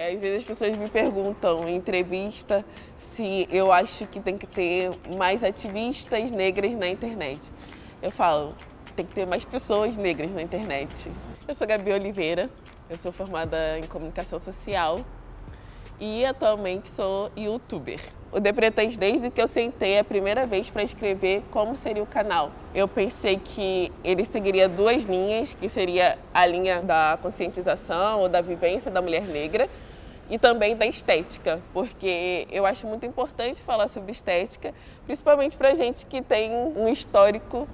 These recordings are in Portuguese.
É, às vezes as pessoas me perguntam em entrevista se eu acho que tem que ter mais ativistas negras na internet. Eu falo, tem que ter mais pessoas negras na internet. Eu sou Gabi Oliveira, eu sou formada em comunicação social e atualmente sou youtuber. O Depretãs, desde que eu sentei a primeira vez para escrever como seria o canal, eu pensei que ele seguiria duas linhas, que seria a linha da conscientização ou da vivência da mulher negra e também da estética, porque eu acho muito importante falar sobre estética, principalmente para gente que tem um histórico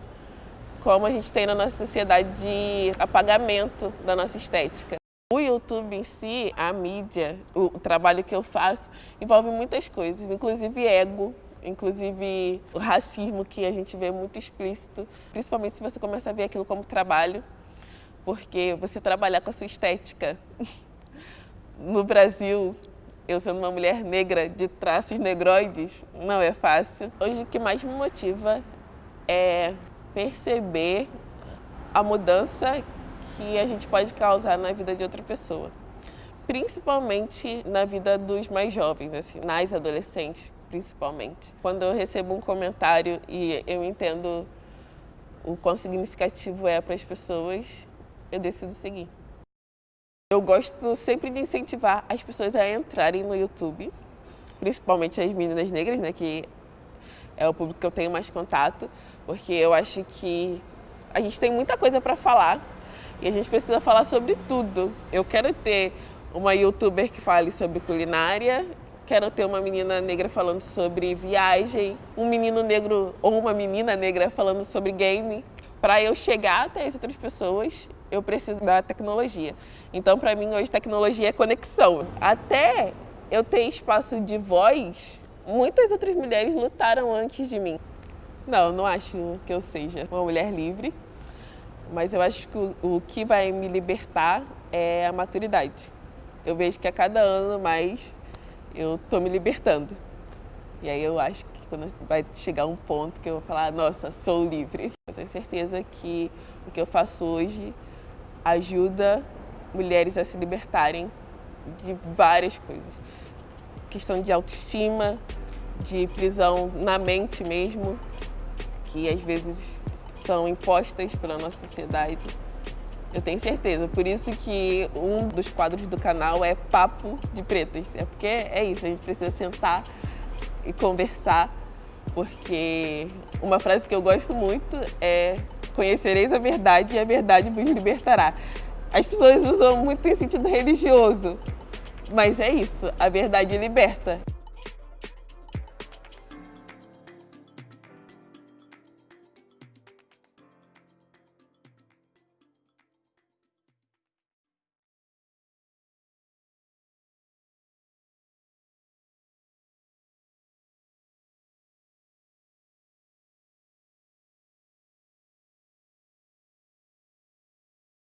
como a gente tem na nossa sociedade de apagamento da nossa estética. O YouTube em si, a mídia, o, trabalho que eu faço, envolve muitas coisas, inclusive ego, inclusive o racismo que a gente vê muito explícito, principalmente se você começa a ver aquilo como trabalho, porque você trabalhar com a sua estética no Brasil, eu sendo uma mulher negra de traços negroides, não é fácil. Hoje o que mais me motiva é perceber a mudança que a gente pode causar na vida de outra pessoa. Principalmente na vida dos mais jovens, assim, nas adolescentes, principalmente. Quando eu recebo um comentário e eu entendo o quão significativo é para as pessoas, eu decido seguir. Eu gosto sempre de incentivar as pessoas a entrarem no YouTube, principalmente as meninas negras, né, que é o público que eu tenho mais contato, porque eu acho que a gente tem muita coisa para falar e a gente precisa falar sobre tudo. Eu quero ter uma youtuber que fale sobre culinária, quero ter uma menina negra falando sobre viagem, um menino negro ou uma menina negra falando sobre game. Para eu chegar até as outras pessoas, eu preciso da tecnologia. Então, para mim, hoje, tecnologia é conexão. Até eu ter espaço de voz, muitas outras mulheres lutaram antes de mim. Não, não acho que eu seja uma mulher livre, mas eu acho que o, o que vai me libertar é a maturidade. Eu vejo que a cada ano mais eu estou me libertando. E aí eu acho que quando vai chegar um ponto que eu vou falar, nossa, sou livre. Eu tenho certeza que o que eu faço hoje ajuda mulheres a se libertarem de várias coisas. Questão de autoestima, de prisão na mente mesmo, que às vezes são impostas pela nossa sociedade. Eu tenho certeza, por isso que um dos quadros do canal é Papo de Pretas. É porque é isso, a gente precisa sentar e conversar, porque uma frase que eu gosto muito é conhecereis a verdade e a verdade vos libertará. As pessoas usam muito em sentido religioso, mas é isso, a verdade liberta.